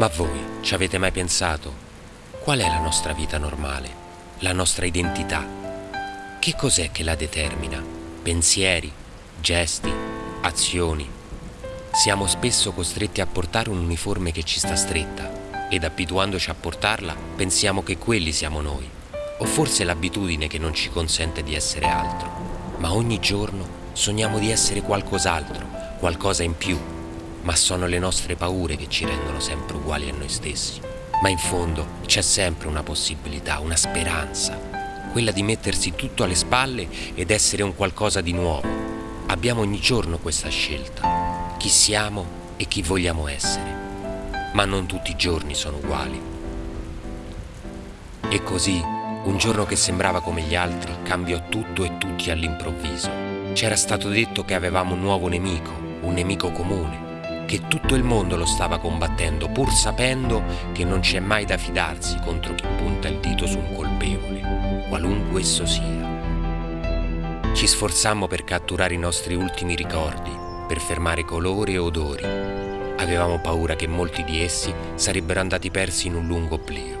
Ma voi ci avete mai pensato qual è la nostra vita normale, la nostra identità? Che cos'è che la determina? Pensieri, gesti, azioni. Siamo spesso costretti a portare un uniforme che ci sta stretta ed abituandoci a portarla pensiamo che quelli siamo noi. O forse l'abitudine che non ci consente di essere altro. Ma ogni giorno sogniamo di essere qualcos'altro, qualcosa in più, ma sono le nostre paure che ci rendono sempre uguali a noi stessi. Ma in fondo c'è sempre una possibilità, una speranza, quella di mettersi tutto alle spalle ed essere un qualcosa di nuovo. Abbiamo ogni giorno questa scelta, chi siamo e chi vogliamo essere. Ma non tutti i giorni sono uguali. E così, un giorno che sembrava come gli altri, cambiò tutto e tutti all'improvviso. C'era stato detto che avevamo un nuovo nemico, un nemico comune, che tutto il mondo lo stava combattendo, pur sapendo che non c'è mai da fidarsi contro chi punta il dito su un colpevole, qualunque esso sia. Ci sforzammo per catturare i nostri ultimi ricordi, per fermare colori e odori. Avevamo paura che molti di essi sarebbero andati persi in un lungo oblio.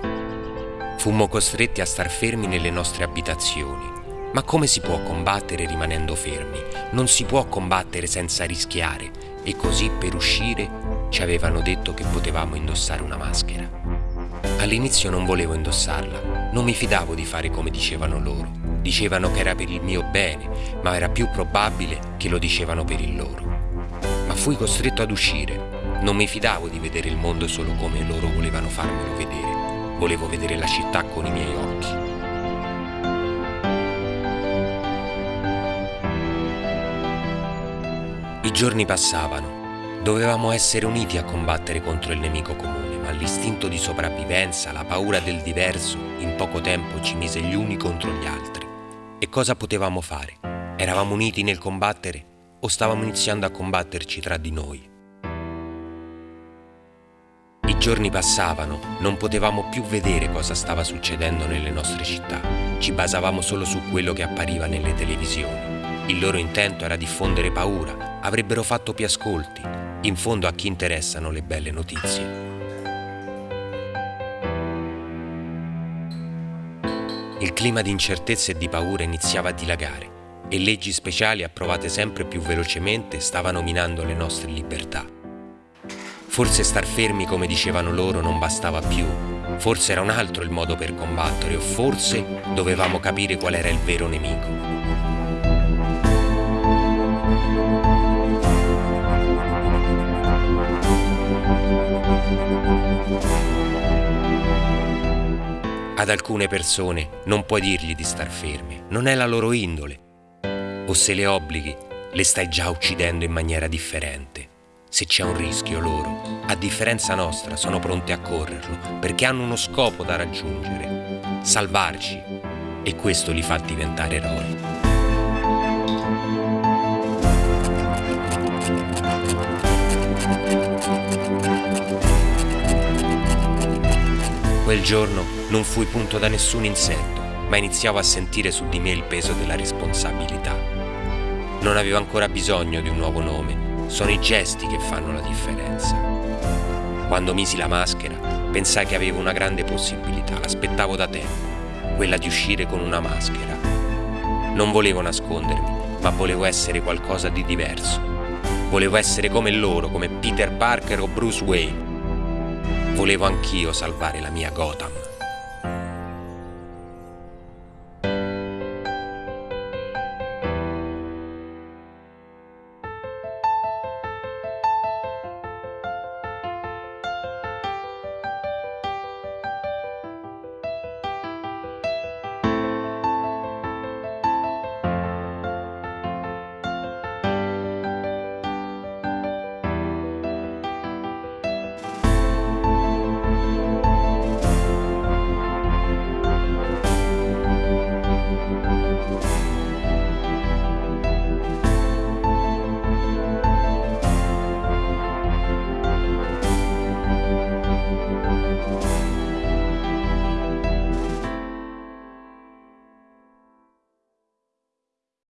Fummo costretti a star fermi nelle nostre abitazioni. Ma come si può combattere rimanendo fermi? Non si può combattere senza rischiare, e così per uscire ci avevano detto che potevamo indossare una maschera. All'inizio non volevo indossarla, non mi fidavo di fare come dicevano loro. Dicevano che era per il mio bene, ma era più probabile che lo dicevano per il loro. Ma fui costretto ad uscire. Non mi fidavo di vedere il mondo solo come loro volevano farmelo vedere. Volevo vedere la città con i miei occhi. I giorni passavano. Dovevamo essere uniti a combattere contro il nemico comune, ma l'istinto di sopravvivenza, la paura del diverso, in poco tempo ci mise gli uni contro gli altri. E cosa potevamo fare? Eravamo uniti nel combattere o stavamo iniziando a combatterci tra di noi? I giorni passavano, non potevamo più vedere cosa stava succedendo nelle nostre città. Ci basavamo solo su quello che appariva nelle televisioni. Il loro intento era diffondere paura, avrebbero fatto più ascolti. In fondo a chi interessano le belle notizie. Il clima di incertezza e di paura iniziava a dilagare e leggi speciali approvate sempre più velocemente stavano minando le nostre libertà. Forse star fermi come dicevano loro non bastava più, forse era un altro il modo per combattere o forse dovevamo capire qual era il vero nemico. Ad alcune persone non puoi dirgli di star ferme, non è la loro indole. O se le obblighi, le stai già uccidendo in maniera differente. Se c'è un rischio loro, a differenza nostra, sono pronti a correrlo perché hanno uno scopo da raggiungere, salvarci, e questo li fa diventare eroi. Quel giorno non fui punto da nessun insetto, ma iniziavo a sentire su di me il peso della responsabilità. Non avevo ancora bisogno di un nuovo nome, sono i gesti che fanno la differenza. Quando misi la maschera, pensai che avevo una grande possibilità, l'aspettavo da tempo, quella di uscire con una maschera. Non volevo nascondermi, ma volevo essere qualcosa di diverso. Volevo essere come loro, come Peter Parker o Bruce Wayne. Volevo anch'io salvare la mia Gotham.